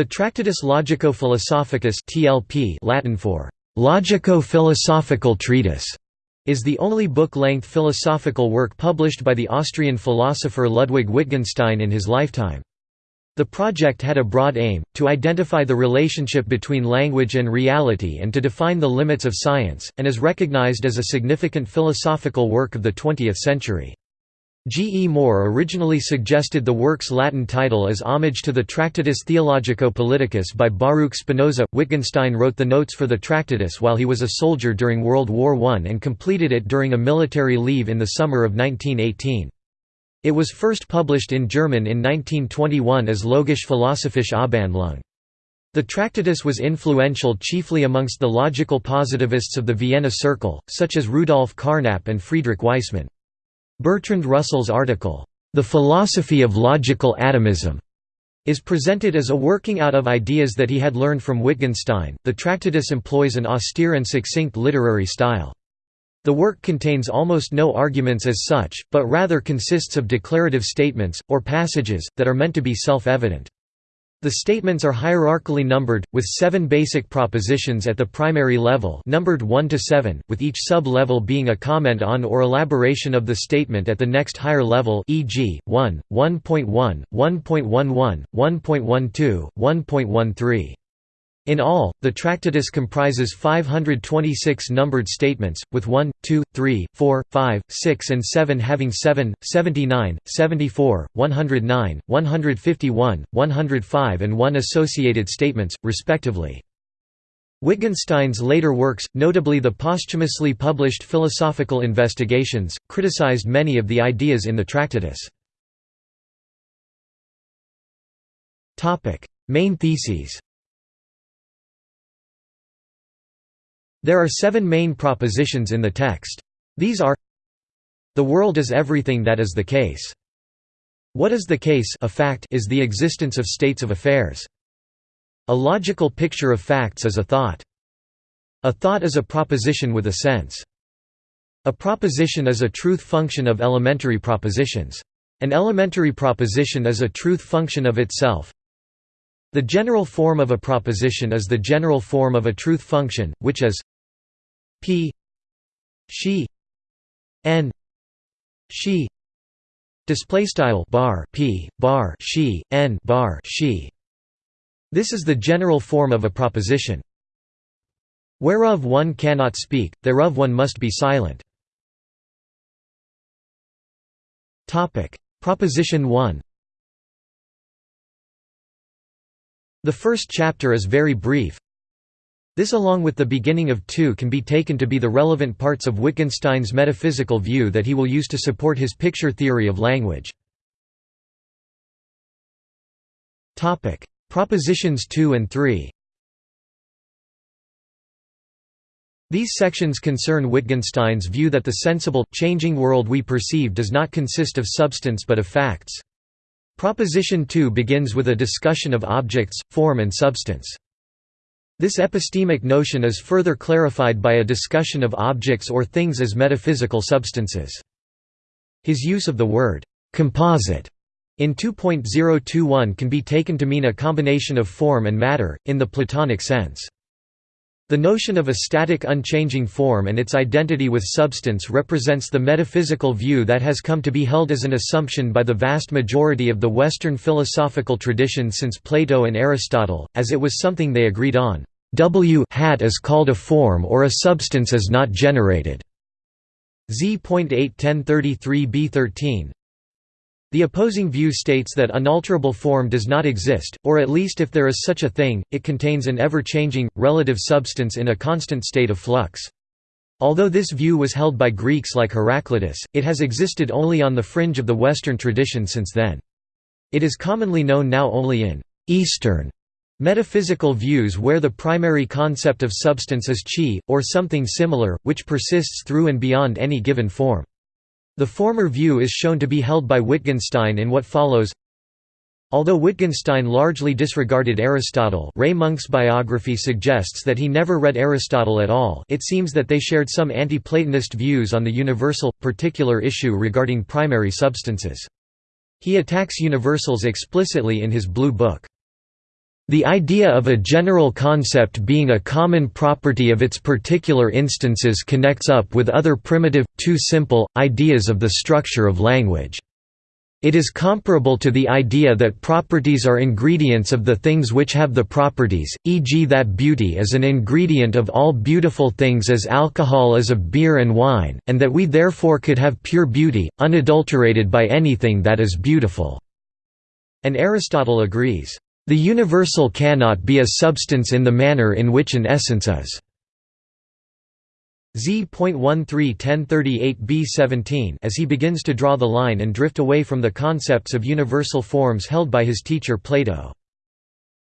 The Tractatus Logico-Philosophicus (TLP), Latin for logico-philosophical treatise, is the only book-length philosophical work published by the Austrian philosopher Ludwig Wittgenstein in his lifetime. The project had a broad aim, to identify the relationship between language and reality and to define the limits of science, and is recognized as a significant philosophical work of the 20th century. G. E. Moore originally suggested the work's Latin title as homage to the Tractatus Theologico-Politicus by Baruch Spinoza. Wittgenstein wrote the notes for the Tractatus while he was a soldier during World War I and completed it during a military leave in the summer of 1918. It was first published in German in 1921 as Logisch philosophische Abhandlung. The Tractatus was influential chiefly amongst the logical positivists of the Vienna Circle, such as Rudolf Carnap and Friedrich Waismann. Bertrand Russell's article, "'The Philosophy of Logical Atomism' is presented as a working out of ideas that he had learned from Wittgenstein. The Tractatus employs an austere and succinct literary style. The work contains almost no arguments as such, but rather consists of declarative statements, or passages, that are meant to be self-evident. The statements are hierarchically numbered, with seven basic propositions at the primary level numbered 1 to 7, with each sub-level being a comment on or elaboration of the statement at the next higher level e.g., 1, 1.1, 1.11, 1.12, 1.13. In all, the Tractatus comprises 526 numbered statements, with 1, 2, 3, 4, 5, 6 and 7 having 7, 79, 74, 109, 151, 105 and 1 associated statements, respectively. Wittgenstein's later works, notably the posthumously published Philosophical Investigations, criticized many of the ideas in the Tractatus. Main theses There are seven main propositions in the text. These are The world is everything that is the case. What is the case a fact is the existence of states of affairs. A logical picture of facts is a thought. A thought is a proposition with a sense. A proposition is a truth function of elementary propositions. An elementary proposition is a truth function of itself. The general form of a proposition is the general form of a truth function, which is p. She. N. She. Display style bar p bar she n bar she. This is the general form of a proposition. Whereof one cannot speak thereof one must be silent. Topic. Proposition 1 the first chapter is very brief this along with the beginning of 2 can be taken to be the relevant parts of Wittgenstein's metaphysical view that he will use to support his picture theory of language. Propositions 2 and 3 These sections concern Wittgenstein's view that the sensible, changing world we perceive does not consist of substance but of facts. Proposition 2 begins with a discussion of objects, form and substance. This epistemic notion is further clarified by a discussion of objects or things as metaphysical substances. His use of the word «composite» in 2.021 can be taken to mean a combination of form and matter, in the Platonic sense. The notion of a static unchanging form and its identity with substance represents the metaphysical view that has come to be held as an assumption by the vast majority of the Western philosophical tradition since Plato and Aristotle, as it was something they agreed on. W hat is called a form or a substance is not generated. Z.81033b13 The opposing view states that unalterable form does not exist, or at least if there is such a thing, it contains an ever-changing, relative substance in a constant state of flux. Although this view was held by Greeks like Heraclitus, it has existed only on the fringe of the Western tradition since then. It is commonly known now only in Eastern Metaphysical views where the primary concept of substance is chi, or something similar, which persists through and beyond any given form. The former view is shown to be held by Wittgenstein in what follows Although Wittgenstein largely disregarded Aristotle Ray Monk's biography suggests that he never read Aristotle at all it seems that they shared some anti-Platonist views on the universal, particular issue regarding primary substances. He attacks universals explicitly in his Blue Book. The idea of a general concept being a common property of its particular instances connects up with other primitive, too simple, ideas of the structure of language. It is comparable to the idea that properties are ingredients of the things which have the properties, e.g. that beauty is an ingredient of all beautiful things as alcohol is of beer and wine, and that we therefore could have pure beauty, unadulterated by anything that is beautiful." And Aristotle agrees. The universal cannot be a substance in the manner in which an essence is. Z.131038b17 as he begins to draw the line and drift away from the concepts of universal forms held by his teacher Plato.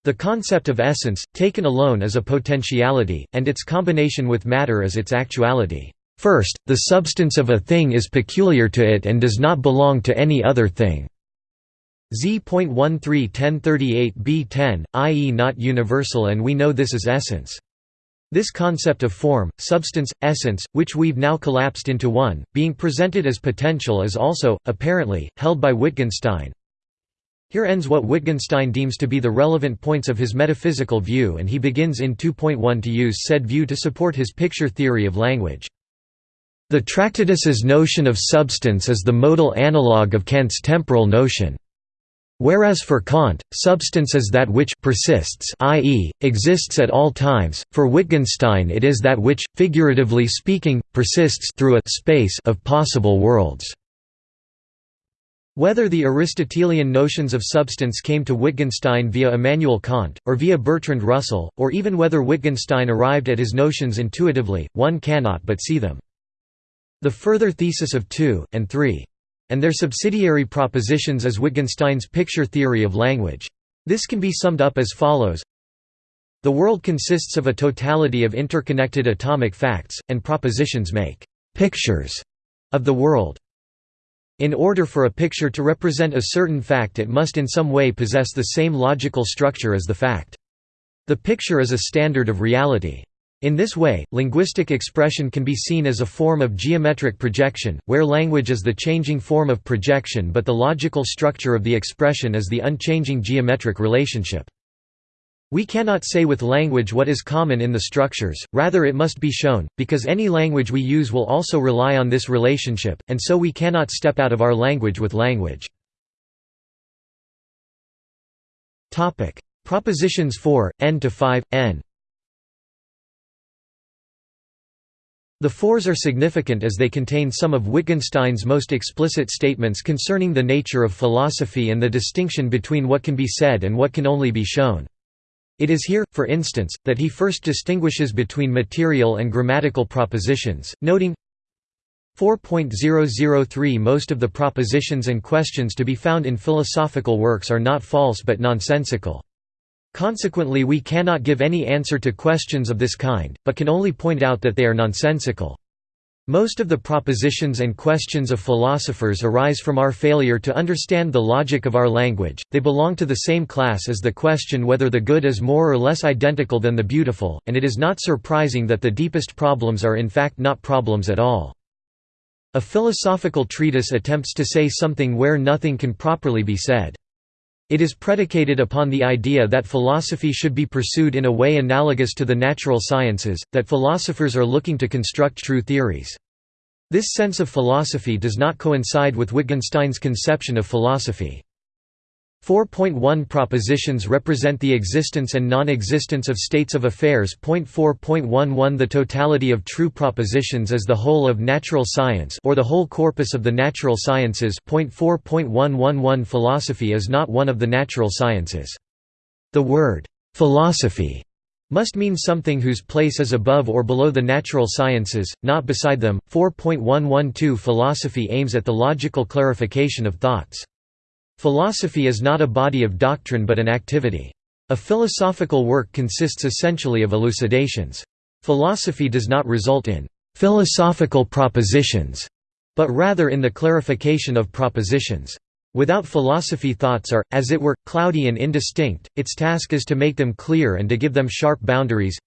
The concept of essence, taken alone as a potentiality, and its combination with matter as its actuality. First, the substance of a thing is peculiar to it and does not belong to any other thing. Z.131038b10, i.e. not universal and we know this is essence. This concept of form, substance, essence, which we've now collapsed into one, being presented as potential is also, apparently, held by Wittgenstein. Here ends what Wittgenstein deems to be the relevant points of his metaphysical view and he begins in 2.1 to use said view to support his picture theory of language. The Tractatus's notion of substance is the modal analogue of Kant's temporal notion. Whereas for Kant, substance is that which persists i.e., exists at all times, for Wittgenstein it is that which, figuratively speaking, persists through a space of possible worlds. Whether the Aristotelian notions of substance came to Wittgenstein via Immanuel Kant, or via Bertrand Russell, or even whether Wittgenstein arrived at his notions intuitively, one cannot but see them. The further thesis of 2, and 3 and their subsidiary propositions as Wittgenstein's picture theory of language. This can be summed up as follows The world consists of a totality of interconnected atomic facts, and propositions make «pictures» of the world. In order for a picture to represent a certain fact it must in some way possess the same logical structure as the fact. The picture is a standard of reality. In this way, linguistic expression can be seen as a form of geometric projection, where language is the changing form of projection but the logical structure of the expression is the unchanging geometric relationship. We cannot say with language what is common in the structures, rather it must be shown, because any language we use will also rely on this relationship, and so we cannot step out of our language with language. Propositions 4, n to 5, n The fours are significant as they contain some of Wittgenstein's most explicit statements concerning the nature of philosophy and the distinction between what can be said and what can only be shown. It is here, for instance, that he first distinguishes between material and grammatical propositions, noting 4.003 Most of the propositions and questions to be found in philosophical works are not false but nonsensical. Consequently we cannot give any answer to questions of this kind, but can only point out that they are nonsensical. Most of the propositions and questions of philosophers arise from our failure to understand the logic of our language, they belong to the same class as the question whether the good is more or less identical than the beautiful, and it is not surprising that the deepest problems are in fact not problems at all. A philosophical treatise attempts to say something where nothing can properly be said. It is predicated upon the idea that philosophy should be pursued in a way analogous to the natural sciences, that philosophers are looking to construct true theories. This sense of philosophy does not coincide with Wittgenstein's conception of philosophy. 4.1 Propositions represent the existence and non-existence of states of affairs. 4.11 The totality of true propositions is the whole of natural science or the whole corpus of the natural sciences. 4.111 Philosophy is not one of the natural sciences. The word philosophy must mean something whose place is above or below the natural sciences, not beside them. 4.112 Philosophy aims at the logical clarification of thoughts. Philosophy is not a body of doctrine but an activity. A philosophical work consists essentially of elucidations. Philosophy does not result in «philosophical propositions», but rather in the clarification of propositions. Without philosophy thoughts are, as it were, cloudy and indistinct, its task is to make them clear and to give them sharp boundaries.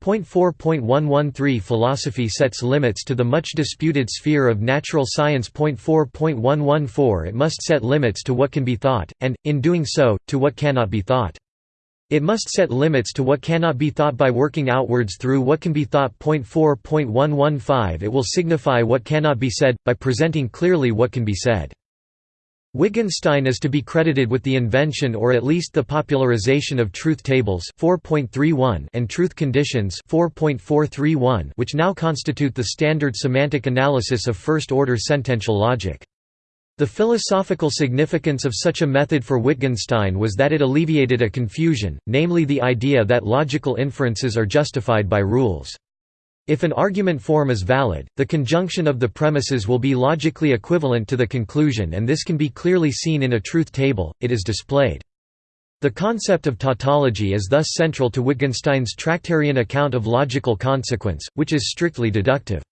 Point 4.113 Philosophy sets limits to the much disputed sphere of natural science. Point 4.114 It must set limits to what can be thought, and, in doing so, to what cannot be thought. It must set limits to what cannot be thought by working outwards through what can be thought. 4.115 It will signify what cannot be said, by presenting clearly what can be said. Wittgenstein is to be credited with the invention or at least the popularization of truth tables 4.31 and truth conditions 4.431 which now constitute the standard semantic analysis of first-order sentential logic. The philosophical significance of such a method for Wittgenstein was that it alleviated a confusion, namely the idea that logical inferences are justified by rules. If an argument form is valid, the conjunction of the premises will be logically equivalent to the conclusion and this can be clearly seen in a truth table, it is displayed. The concept of tautology is thus central to Wittgenstein's Tractarian account of logical consequence, which is strictly deductive.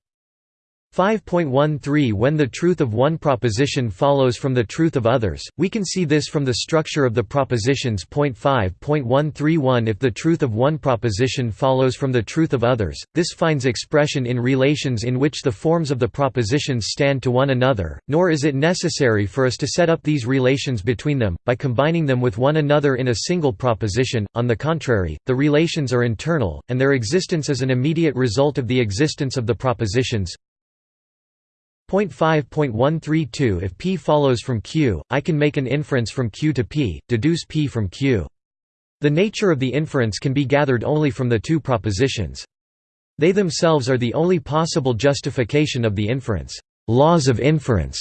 5.13 When the truth of one proposition follows from the truth of others, we can see this from the structure of the propositions. 5.131 If the truth of one proposition follows from the truth of others, this finds expression in relations in which the forms of the propositions stand to one another, nor is it necessary for us to set up these relations between them, by combining them with one another in a single proposition, on the contrary, the relations are internal, and their existence is an immediate result of the existence of the propositions. 5.132 If P follows from Q, I can make an inference from Q to P, deduce P from Q. The nature of the inference can be gathered only from the two propositions. They themselves are the only possible justification of the inference. Laws of inference,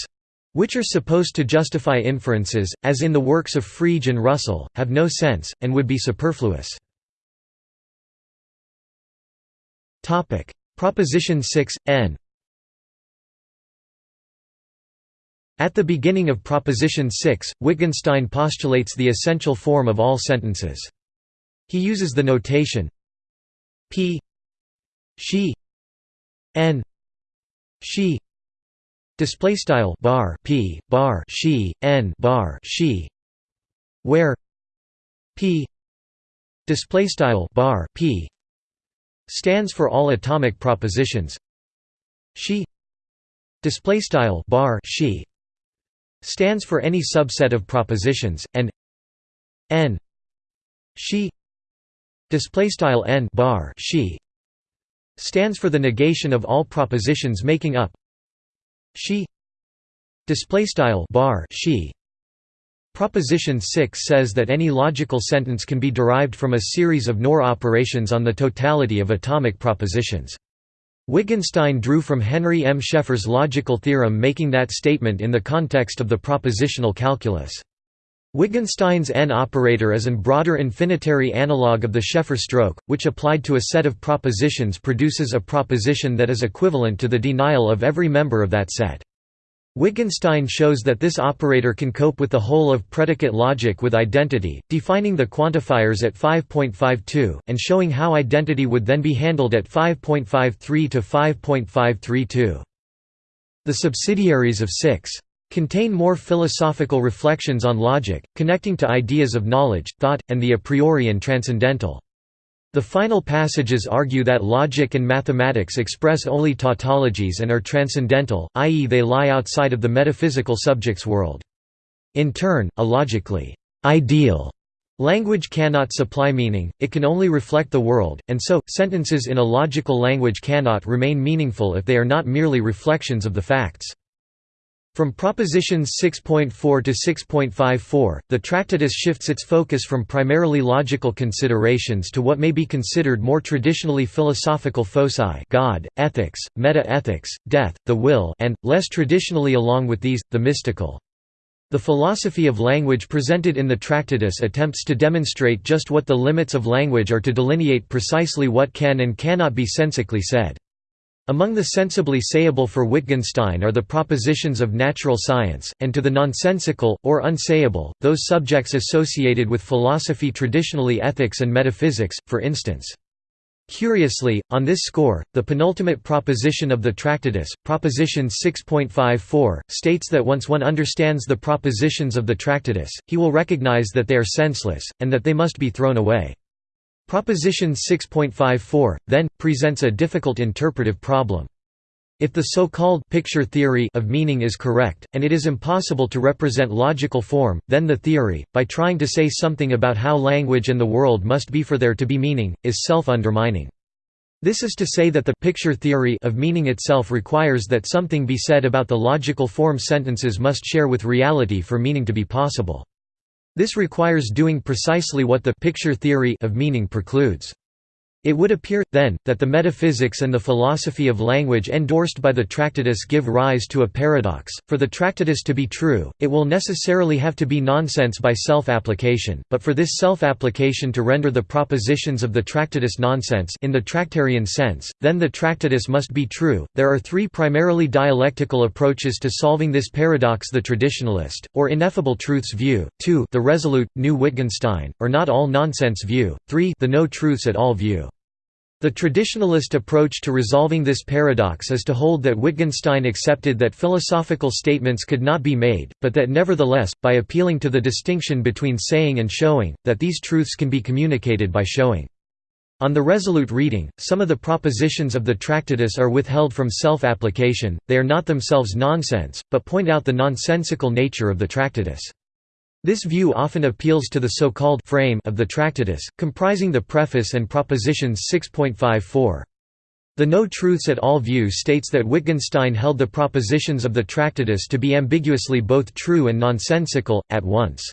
which are supposed to justify inferences, as in the works of Frege and Russell, have no sense, and would be superfluous. Proposition 6, n At the beginning of Proposition 6, Wittgenstein postulates the essential form of all sentences. He uses the notation p she n she display style bar p bar she n bar she where p display style bar p stands for all atomic propositions she display style bar she stands for any subset of propositions, and n she display style n bar she stands for the negation of all propositions making up she display style bar she Proposition 6 says that any logical sentence can be derived from a series of NOR operations on the totality of atomic propositions. Wittgenstein drew from Henry M. Sheffer's logical theorem making that statement in the context of the propositional calculus. Wittgenstein's N operator is an broader infinitary analog of the Scheffer stroke, which applied to a set of propositions produces a proposition that is equivalent to the denial of every member of that set. Wittgenstein shows that this operator can cope with the whole of predicate logic with identity, defining the quantifiers at 5.52, and showing how identity would then be handled at 5.53 to 5.532. The subsidiaries of 6 contain more philosophical reflections on logic, connecting to ideas of knowledge, thought, and the a priori and transcendental. The final passages argue that logic and mathematics express only tautologies and are transcendental, i.e. they lie outside of the metaphysical subject's world. In turn, a logically ideal language cannot supply meaning, it can only reflect the world, and so, sentences in a logical language cannot remain meaningful if they are not merely reflections of the facts. From propositions 6.4 to 6.54, the Tractatus shifts its focus from primarily logical considerations to what may be considered more traditionally philosophical foci God, ethics, meta-ethics, death, the will and, less traditionally along with these, the mystical. The philosophy of language presented in the Tractatus attempts to demonstrate just what the limits of language are to delineate precisely what can and cannot be sensically said. Among the sensibly sayable for Wittgenstein are the propositions of natural science, and to the nonsensical, or unsayable, those subjects associated with philosophy traditionally ethics and metaphysics, for instance. Curiously, on this score, the penultimate proposition of the Tractatus, proposition 6.54, states that once one understands the propositions of the Tractatus, he will recognize that they are senseless, and that they must be thrown away. Proposition 6.54, then, presents a difficult interpretive problem. If the so-called picture theory of meaning is correct, and it is impossible to represent logical form, then the theory, by trying to say something about how language and the world must be for there to be meaning, is self-undermining. This is to say that the picture theory of meaning itself requires that something be said about the logical form sentences must share with reality for meaning to be possible. This requires doing precisely what the picture theory of meaning precludes. It would appear, then, that the metaphysics and the philosophy of language endorsed by the Tractatus give rise to a paradox. For the Tractatus to be true, it will necessarily have to be nonsense by self-application, but for this self-application to render the propositions of the Tractatus nonsense in the Tractarian sense, then the Tractatus must be true. There are three primarily dialectical approaches to solving this paradox the traditionalist, or ineffable truths view, 2 the resolute, new Wittgenstein, or not all nonsense view, 3 the no truths at all view. The traditionalist approach to resolving this paradox is to hold that Wittgenstein accepted that philosophical statements could not be made, but that nevertheless, by appealing to the distinction between saying and showing, that these truths can be communicated by showing. On the resolute reading, some of the propositions of the Tractatus are withheld from self-application, they are not themselves nonsense, but point out the nonsensical nature of the Tractatus. This view often appeals to the so-called frame of the Tractatus, comprising the preface and propositions 6.54. The No Truths at All view states that Wittgenstein held the propositions of the Tractatus to be ambiguously both true and nonsensical, at once.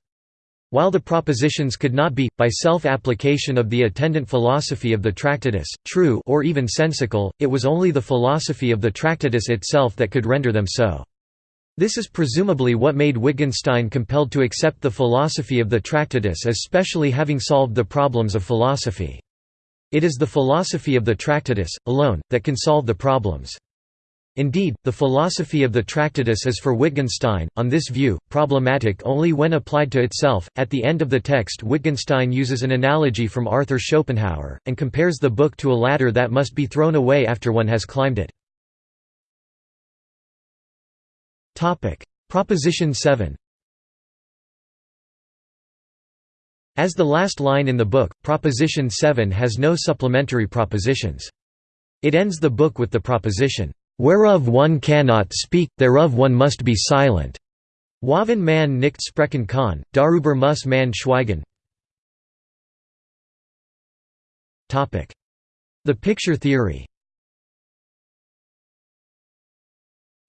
While the propositions could not be, by self-application of the attendant philosophy of the Tractatus, true or even sensical, it was only the philosophy of the Tractatus itself that could render them so. This is presumably what made Wittgenstein compelled to accept the philosophy of the Tractatus as specially having solved the problems of philosophy. It is the philosophy of the Tractatus, alone, that can solve the problems. Indeed, the philosophy of the Tractatus is for Wittgenstein, on this view, problematic only when applied to itself. At the end of the text, Wittgenstein uses an analogy from Arthur Schopenhauer, and compares the book to a ladder that must be thrown away after one has climbed it. Topic: Proposition 7. As the last line in the book, Proposition 7 has no supplementary propositions. It ends the book with the proposition, "...whereof one cannot speak, thereof one must be silent." Waven man nicht sprechen kann, darüber muss man schweigen. The picture theory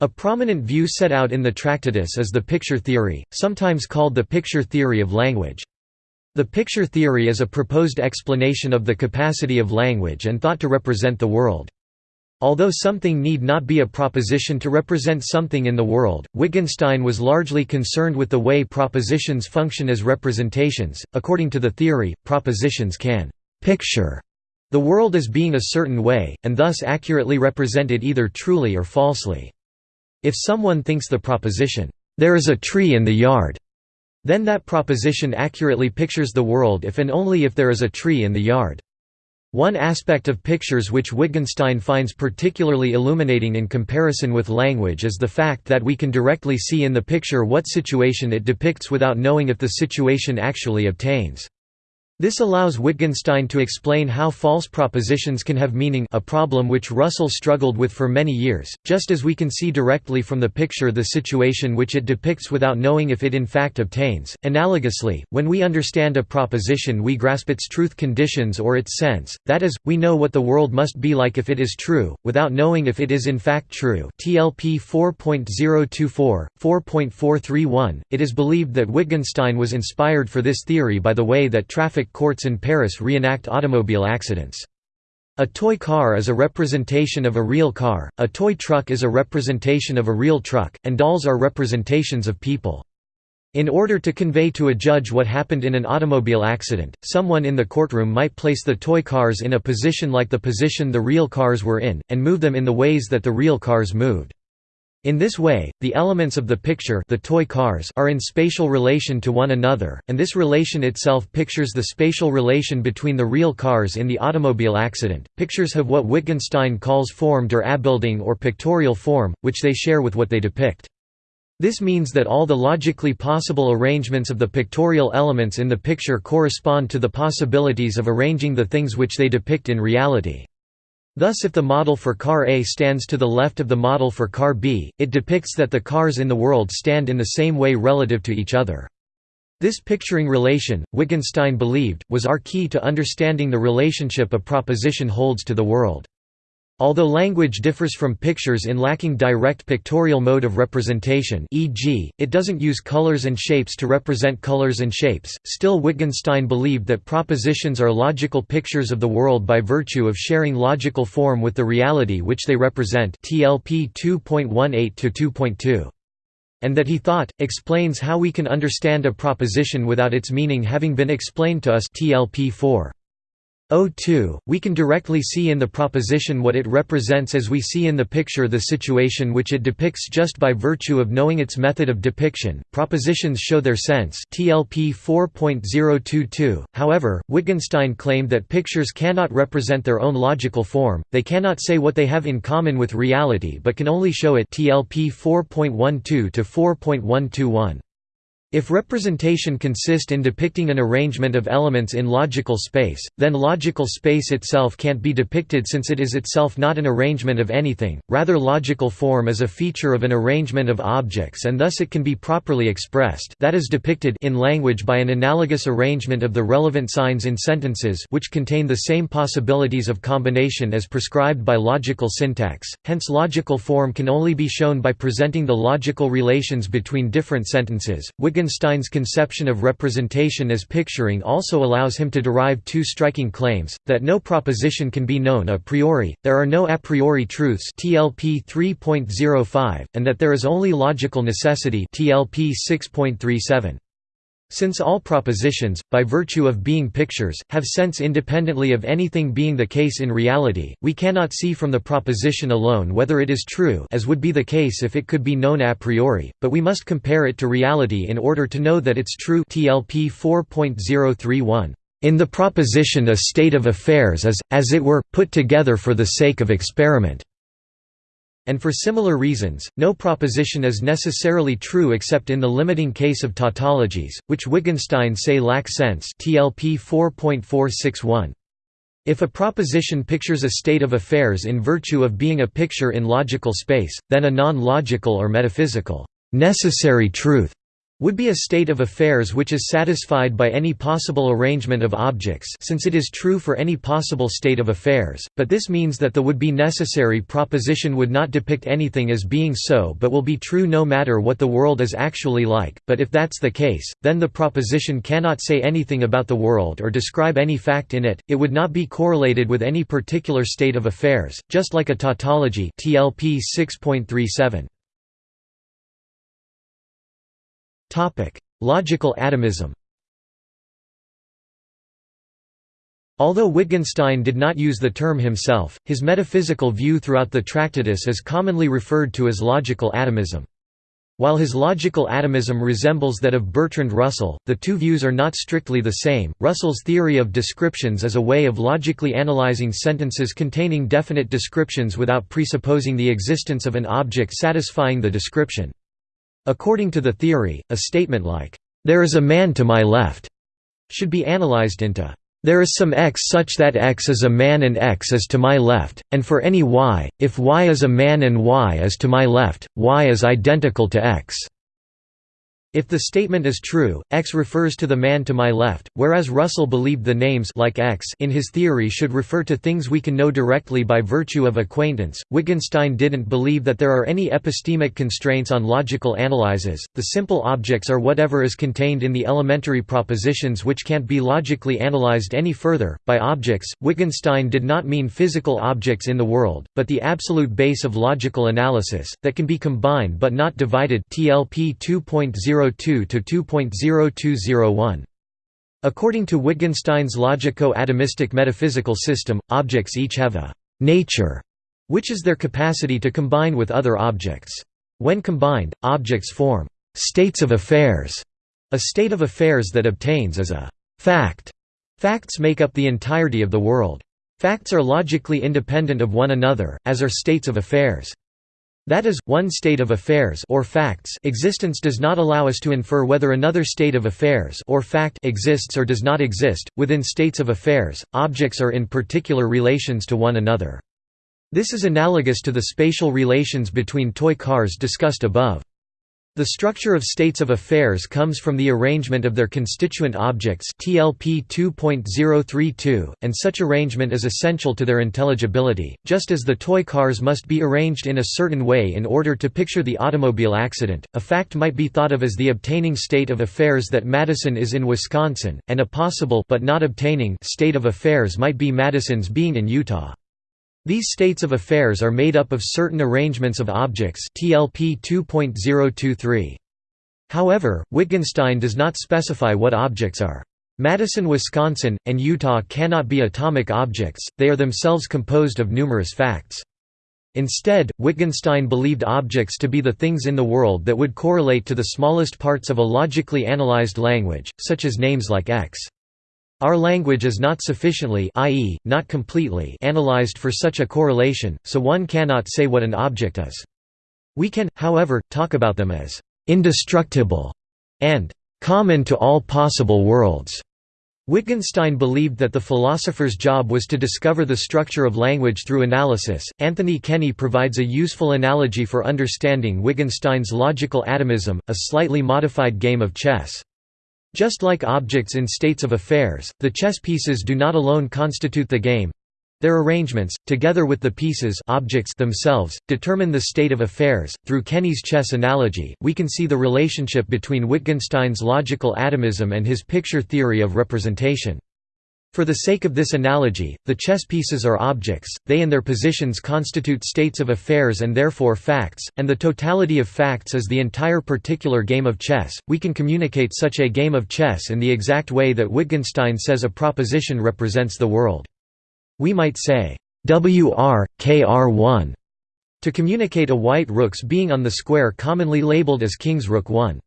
A prominent view set out in the Tractatus is the picture theory, sometimes called the picture theory of language. The picture theory is a proposed explanation of the capacity of language and thought to represent the world. Although something need not be a proposition to represent something in the world, Wittgenstein was largely concerned with the way propositions function as representations. According to the theory, propositions can picture the world as being a certain way, and thus accurately represent it either truly or falsely. If someone thinks the proposition, "'There is a tree in the yard' then that proposition accurately pictures the world if and only if there is a tree in the yard. One aspect of pictures which Wittgenstein finds particularly illuminating in comparison with language is the fact that we can directly see in the picture what situation it depicts without knowing if the situation actually obtains. This allows Wittgenstein to explain how false propositions can have meaning a problem which Russell struggled with for many years, just as we can see directly from the picture the situation which it depicts without knowing if it in fact obtains. Analogously, when we understand a proposition we grasp its truth conditions or its sense, that is, we know what the world must be like if it is true, without knowing if it is in fact true TLP 4.024, 4.431. It is believed that Wittgenstein was inspired for this theory by the way that traffic courts in Paris reenact automobile accidents. A toy car is a representation of a real car, a toy truck is a representation of a real truck, and dolls are representations of people. In order to convey to a judge what happened in an automobile accident, someone in the courtroom might place the toy cars in a position like the position the real cars were in, and move them in the ways that the real cars moved. In this way, the elements of the picture the toy cars are in spatial relation to one another, and this relation itself pictures the spatial relation between the real cars in the automobile accident. Pictures have what Wittgenstein calls form der Abbildung or pictorial form, which they share with what they depict. This means that all the logically possible arrangements of the pictorial elements in the picture correspond to the possibilities of arranging the things which they depict in reality. Thus if the model for car A stands to the left of the model for car B, it depicts that the cars in the world stand in the same way relative to each other. This picturing relation, Wittgenstein believed, was our key to understanding the relationship a proposition holds to the world. Although language differs from pictures in lacking direct pictorial mode of representation e.g., it doesn't use colors and shapes to represent colors and shapes, still Wittgenstein believed that propositions are logical pictures of the world by virtue of sharing logical form with the reality which they represent TLP 2.18-2.2 and that he thought, explains how we can understand a proposition without its meaning having been explained to us TLP 4. 02, we can directly see in the proposition what it represents as we see in the picture the situation which it depicts just by virtue of knowing its method of depiction. Propositions show their sense. TLP 4.022. However, Wittgenstein claimed that pictures cannot represent their own logical form. They cannot say what they have in common with reality but can only show it. TLP 4.12 to 4.121. If representation consist in depicting an arrangement of elements in logical space, then logical space itself can't be depicted since it is itself not an arrangement of anything, rather logical form is a feature of an arrangement of objects and thus it can be properly expressed that is depicted in language by an analogous arrangement of the relevant signs in sentences which contain the same possibilities of combination as prescribed by logical syntax, hence logical form can only be shown by presenting the logical relations between different sentences. Wittgenstein Wittgenstein's conception of representation as picturing also allows him to derive two striking claims, that no proposition can be known a priori, there are no a priori truths TLP 3.05, and that there is only logical necessity TLP 6.37. Since all propositions, by virtue of being pictures, have sense independently of anything being the case in reality, we cannot see from the proposition alone whether it is true as would be the case if it could be known a priori, but we must compare it to reality in order to know that it's true TLP 4.031. In the proposition a state of affairs is, as it were, put together for the sake of experiment and for similar reasons, no proposition is necessarily true except in the limiting case of tautologies, which Wittgenstein say lack sense TLP 4.461. If a proposition pictures a state of affairs in virtue of being a picture in logical space, then a non-logical or metaphysical necessary truth would be a state of affairs which is satisfied by any possible arrangement of objects since it is true for any possible state of affairs, but this means that the would-be necessary proposition would not depict anything as being so but will be true no matter what the world is actually like, but if that's the case, then the proposition cannot say anything about the world or describe any fact in it, it would not be correlated with any particular state of affairs, just like a tautology TLP 6.37. Logical atomism Although Wittgenstein did not use the term himself, his metaphysical view throughout the Tractatus is commonly referred to as logical atomism. While his logical atomism resembles that of Bertrand Russell, the two views are not strictly the same. Russell's theory of descriptions is a way of logically analyzing sentences containing definite descriptions without presupposing the existence of an object satisfying the description. According to the theory, a statement like, "'There is a man to my left' should be analyzed into, "'There is some x such that x is a man and x is to my left, and for any y, if y is a man and y is to my left, y is identical to x' If the statement is true, X refers to the man to my left, whereas Russell believed the names like X in his theory should refer to things we can know directly by virtue of acquaintance. Wittgenstein didn't believe that there are any epistemic constraints on logical analyses. The simple objects are whatever is contained in the elementary propositions which can't be logically analyzed any further. By objects, Wittgenstein did not mean physical objects in the world, but the absolute base of logical analysis that can be combined but not divided. TLP 2.0 2.02 to 2.0201. According to Wittgenstein's logico-atomistic metaphysical system, objects each have a «nature», which is their capacity to combine with other objects. When combined, objects form «states of affairs». A state of affairs that obtains is a «fact». Facts make up the entirety of the world. Facts are logically independent of one another, as are states of affairs. That is, one state of affairs or facts existence does not allow us to infer whether another state of affairs or fact exists or does not exist. Within states of affairs, objects are in particular relations to one another. This is analogous to the spatial relations between toy cars discussed above. The structure of states of affairs comes from the arrangement of their constituent objects TLP 2.032, and such arrangement is essential to their intelligibility, just as the toy cars must be arranged in a certain way in order to picture the automobile accident. A fact might be thought of as the obtaining state of affairs that Madison is in Wisconsin, and a possible but not obtaining state of affairs might be Madison's being in Utah. These states of affairs are made up of certain arrangements of objects TLP 2.023. However, Wittgenstein does not specify what objects are. Madison, Wisconsin, and Utah cannot be atomic objects, they are themselves composed of numerous facts. Instead, Wittgenstein believed objects to be the things in the world that would correlate to the smallest parts of a logically analyzed language, such as names like X. Our language is not sufficiently i.e., not completely analyzed for such a correlation, so one cannot say what an object is. We can, however, talk about them as «indestructible» and «common to all possible worlds». Wittgenstein believed that the philosopher's job was to discover the structure of language through analysis. Anthony Kenny provides a useful analogy for understanding Wittgenstein's logical atomism, a slightly modified game of chess. Just like objects in states of affairs, the chess pieces do not alone constitute the game. Their arrangements, together with the pieces objects themselves, determine the state of affairs. Through Kenny's chess analogy, we can see the relationship between Wittgenstein's logical atomism and his picture theory of representation. For the sake of this analogy, the chess pieces are objects, they and their positions constitute states of affairs and therefore facts, and the totality of facts is the entire particular game of chess. We can communicate such a game of chess in the exact way that Wittgenstein says a proposition represents the world. We might say, WR, KR1, to communicate a white rook's being on the square commonly labeled as king's rook 1.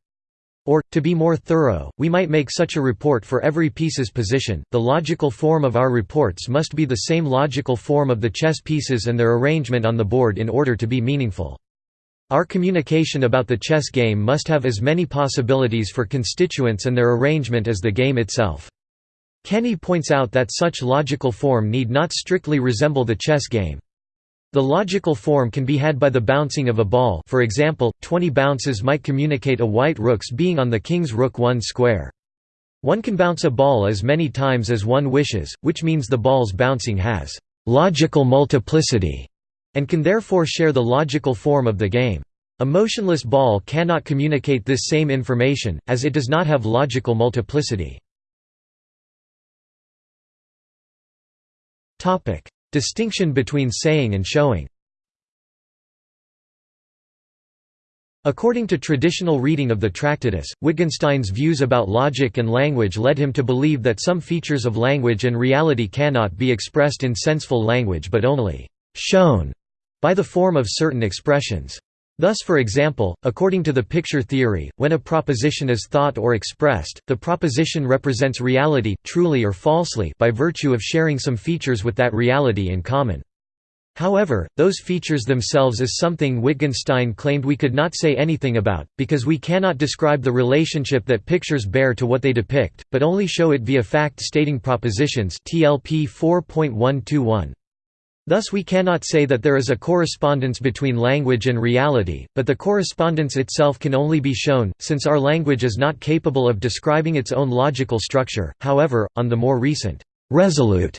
Or, to be more thorough, we might make such a report for every piece's position. The logical form of our reports must be the same logical form of the chess pieces and their arrangement on the board in order to be meaningful. Our communication about the chess game must have as many possibilities for constituents and their arrangement as the game itself. Kenny points out that such logical form need not strictly resemble the chess game. The logical form can be had by the bouncing of a ball for example, 20 bounces might communicate a white rook's being on the king's rook 1 square. One can bounce a ball as many times as one wishes, which means the ball's bouncing has «logical multiplicity» and can therefore share the logical form of the game. A motionless ball cannot communicate this same information, as it does not have logical multiplicity. Distinction between saying and showing According to traditional reading of the Tractatus, Wittgenstein's views about logic and language led him to believe that some features of language and reality cannot be expressed in senseful language but only «shown» by the form of certain expressions. Thus for example, according to the picture theory, when a proposition is thought or expressed, the proposition represents reality, truly or falsely by virtue of sharing some features with that reality in common. However, those features themselves is something Wittgenstein claimed we could not say anything about, because we cannot describe the relationship that pictures bear to what they depict, but only show it via fact-stating propositions TLP 4.121. Thus we cannot say that there is a correspondence between language and reality, but the correspondence itself can only be shown, since our language is not capable of describing its own logical structure. However, on the more recent, resolute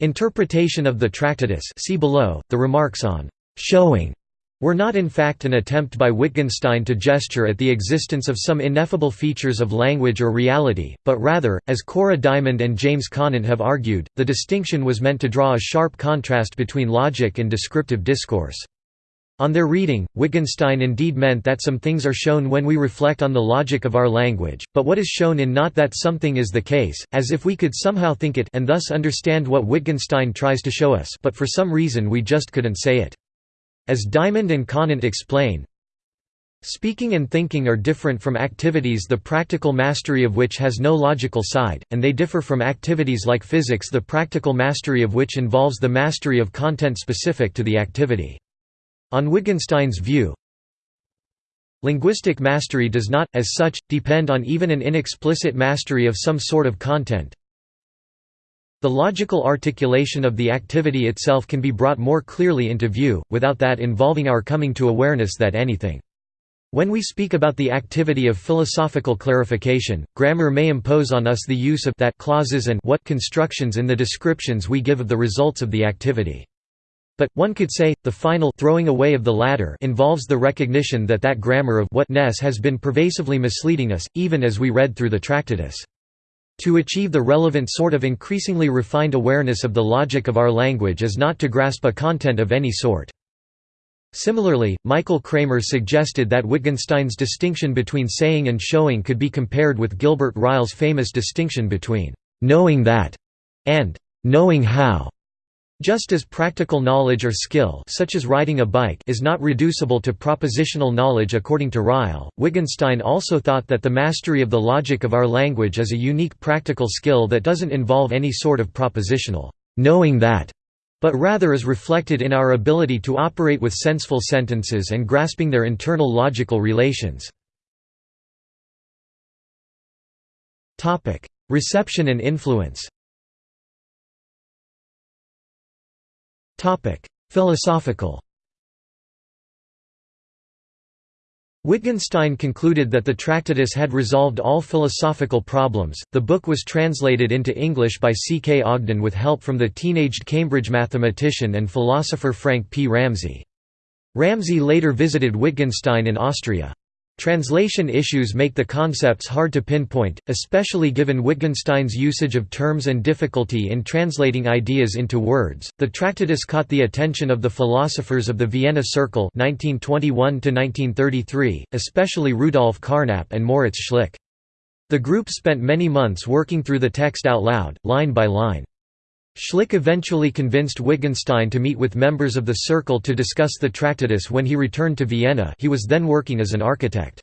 interpretation of the Tractatus see below, the remarks on showing were not in fact an attempt by Wittgenstein to gesture at the existence of some ineffable features of language or reality, but rather, as Cora Diamond and James Conant have argued, the distinction was meant to draw a sharp contrast between logic and descriptive discourse. On their reading, Wittgenstein indeed meant that some things are shown when we reflect on the logic of our language, but what is shown in not that something is the case, as if we could somehow think it and thus understand what Wittgenstein tries to show us but for some reason we just couldn't say it. As Diamond and Conant explain, Speaking and thinking are different from activities the practical mastery of which has no logical side, and they differ from activities like physics the practical mastery of which involves the mastery of content specific to the activity. On Wittgenstein's view, linguistic mastery does not, as such, depend on even an inexplicit mastery of some sort of content, The logical articulation of the activity itself can be brought more clearly into view, without that involving our coming to awareness that anything. When we speak about the activity of philosophical clarification, grammar may impose on us the use of that clauses and what constructions in the descriptions we give of the results of the activity. But, one could say, the final throwing away of the latter involves the recognition that that grammar of whatness has been pervasively misleading us, even as we read through the Tractatus. To achieve the relevant sort of increasingly refined awareness of the logic of our language is not to grasp a content of any sort. Similarly, Michael Kremer suggested that Wittgenstein's distinction between saying and showing could be compared with Gilbert Ryle's famous distinction between «knowing that» and «knowing how». Just as practical knowledge or skill such as riding a bike is not reducible to propositional knowledge according to Ryle, Wittgenstein also thought that the mastery of the logic of our language is a unique practical skill that doesn't involve any sort of propositional knowing that, but rather is reflected in our ability to operate with senseful sentences and grasping their internal logical relations. Reception and influence Philosophical Wittgenstein concluded that the Tractatus had resolved all philosophical problems. The book was translated into English by C. K. Ogden with help from the teenaged Cambridge mathematician and philosopher Frank P. Ramsey. Ramsey later visited Wittgenstein in Austria. Translation issues make the concepts hard to pinpoint, especially given Wittgenstein's usage of terms and difficulty in translating ideas into words. The Tractatus caught the attention of the philosophers of the Vienna Circle (1921–1933), especially Rudolf Carnap and Moritz Schlick. The group spent many months working through the text out loud, line by line. Schlick eventually convinced Wittgenstein to meet with members of the Circle to discuss the Tractatus when he returned to Vienna he was then working as an architect.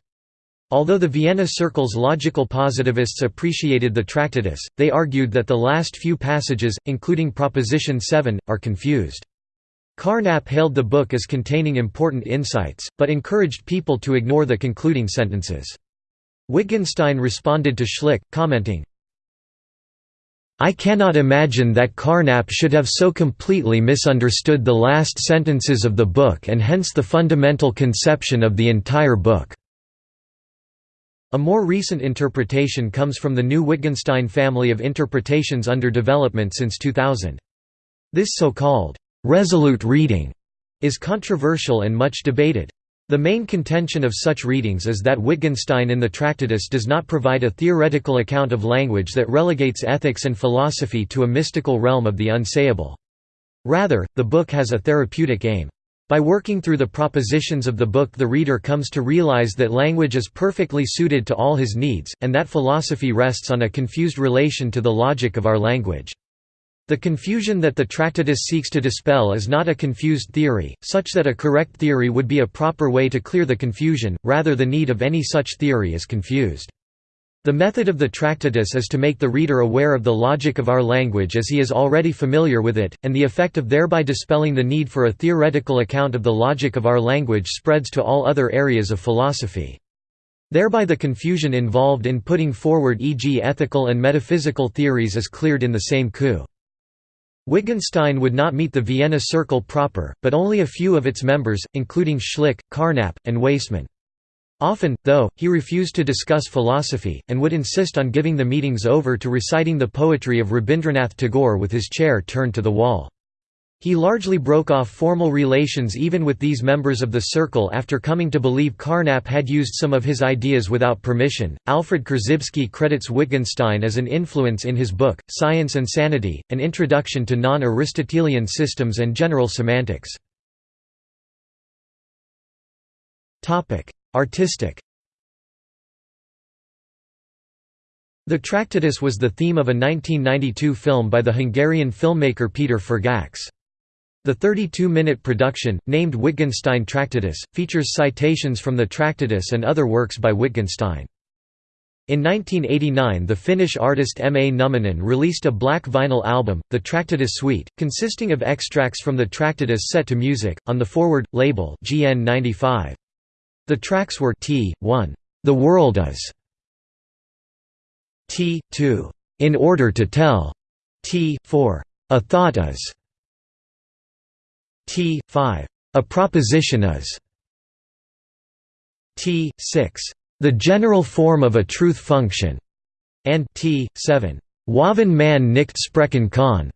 Although the Vienna Circle's logical positivists appreciated the Tractatus, they argued that the last few passages, including Proposition 7, are confused. Carnap hailed the book as containing important insights, but encouraged people to ignore the concluding sentences. Wittgenstein responded to Schlick, commenting, I cannot imagine that Carnap should have so completely misunderstood the last sentences of the book and hence the fundamental conception of the entire book." A more recent interpretation comes from the new Wittgenstein family of interpretations under development since 2000. This so-called, "'resolute reading' is controversial and much debated. The main contention of such readings is that Wittgenstein in the Tractatus does not provide a theoretical account of language that relegates ethics and philosophy to a mystical realm of the unsayable. Rather, the book has a therapeutic aim. By working through the propositions of the book the reader comes to realize that language is perfectly suited to all his needs, and that philosophy rests on a confused relation to the logic of our language. The confusion that the Tractatus seeks to dispel is not a confused theory, such that a correct theory would be a proper way to clear the confusion, rather the need of any such theory is confused. The method of the Tractatus is to make the reader aware of the logic of our language as he is already familiar with it, and the effect of thereby dispelling the need for a theoretical account of the logic of our language spreads to all other areas of philosophy. Thereby the confusion involved in putting forward e.g. ethical and metaphysical theories is cleared in the same coup. Wittgenstein would not meet the Vienna Circle proper, but only a few of its members, including Schlick, Carnap, and Waismann. Often, though, he refused to discuss philosophy, and would insist on giving the meetings over to reciting the poetry of Rabindranath Tagore with his chair turned to the wall. He largely broke off formal relations even with these members of the circle after coming to believe Carnap had used some of his ideas without permission. Alfred Korzybski credits Wittgenstein as an influence in his book, Science and Sanity An Introduction to Non Aristotelian Systems and General Semantics. Artistic The Tractatus was the theme of a 1992 film by the Hungarian filmmaker Peter Forgács. The 32-minute production, named Wittgenstein Tractatus, features citations from the Tractatus and other works by Wittgenstein. In 1989 the Finnish artist M. A. Numminen released a black vinyl album, the Tractatus Suite, consisting of extracts from the Tractatus set to music, on the Forward, label GN 95. The tracks were T. 1. The World Is T. 2. In Order to Tell t 4 a thought is t 5 a proposition is t 6 the general form of a truth function and t 7 Wovon man nicht sprechen kann.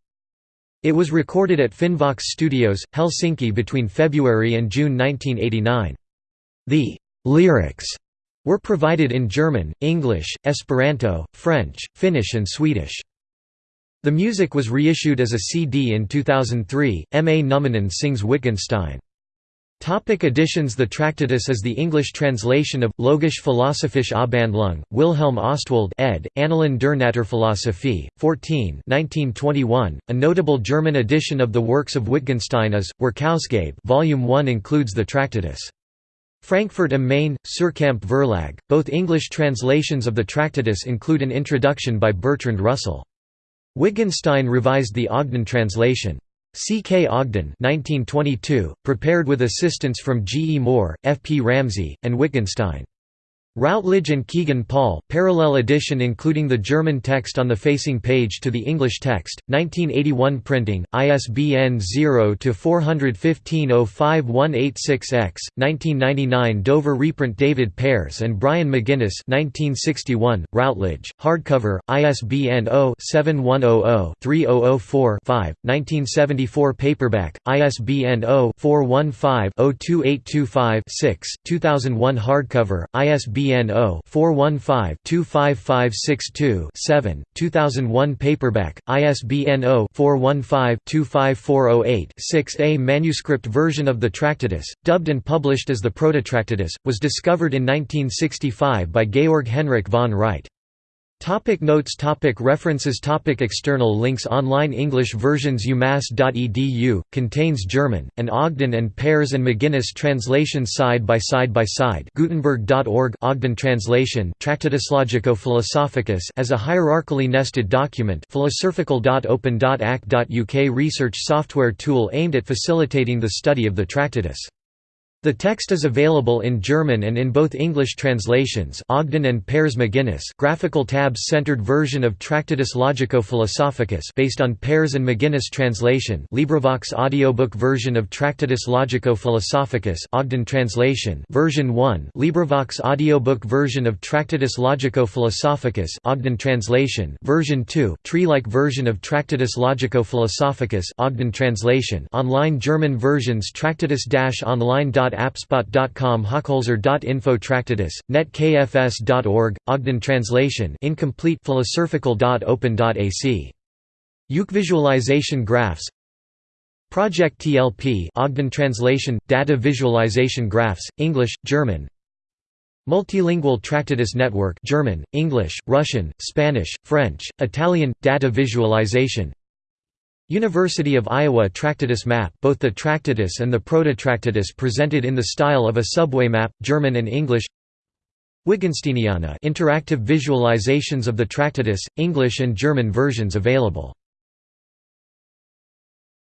It was recorded at Finnvox Studios, Helsinki between February and June 1989. The lyrics were provided in German, English, Esperanto, French, Finnish and Swedish. The music was reissued as a CD in 2003. M. A. Numminen sings Wittgenstein. Topic editions The Tractatus is the English translation of Logisch Philosophische Abhandlung, Wilhelm Ostwald ed., Annalen der Naturphilosophie, 14 1921. A notable German edition of the works of Wittgenstein is, Werkausgabe Volume 1 includes the Tractatus. Frankfurt am Main, Suhrkamp Verlag. Both English translations of the Tractatus include an introduction by Bertrand Russell. Wittgenstein revised the Ogden translation. C. K. Ogden 1922, prepared with assistance from G. E. Moore, F. P. Ramsey, and Wittgenstein. Routledge and Kegan Paul, parallel edition including the German text on the facing page to the English text, 1981 printing, ISBN 0-415-05186-X, 1999 Dover reprint David Pears and Brian McGuinness 1961, Routledge, hardcover, ISBN 0-7100-3004-5, 1974 paperback, ISBN 0-415-02825-6, 2001 hardcover, ISBN ISBN 0-415-25562-7, 2001 paperback, ISBN 0-415-25408-6 A manuscript version of the Tractatus, dubbed and published as the Prototractatus, was discovered in 1965 by Georg Henrik von Wright. Topic notes topic References topic External links. Online English versions umass.edu, contains German, and Ogden and Pears and McGuinness translations side by side by side. Gutenberg.org Ogden translation Tractatus Logico-Philosophicus as a hierarchically nested document. Philosophical.open.ac.uk research software tool aimed at facilitating the study of the Tractatus. The text is available in German and in both English translations Ogden and Pears McGuinness graphical tabs-centered version of Tractatus Logico-Philosophicus based on Pears and McGuinness translation LibriVox audiobook version of Tractatus Logico-Philosophicus Ogden translation version 1 LibriVox audiobook version of Tractatus Logico-Philosophicus Ogden translation version 2 tree-like version of Tractatus Logico-Philosophicus Ogden translation online German versions Tractatus-online appspot.com Hochholzer.info Tractatus, netkfs.org, Ogden translation incomplete philosophical.open.ac. Uke visualization graphs. Project TLP Ogden translation, data visualization graphs, English, German. Multilingual Tractatus Network German, English, Russian, Spanish, French, Italian, data visualization University of Iowa Tractatus map both the Tractatus and the Prototractatus presented in the style of a subway map, German and English. Wittgensteiniana interactive visualizations of the Tractatus, English and German versions available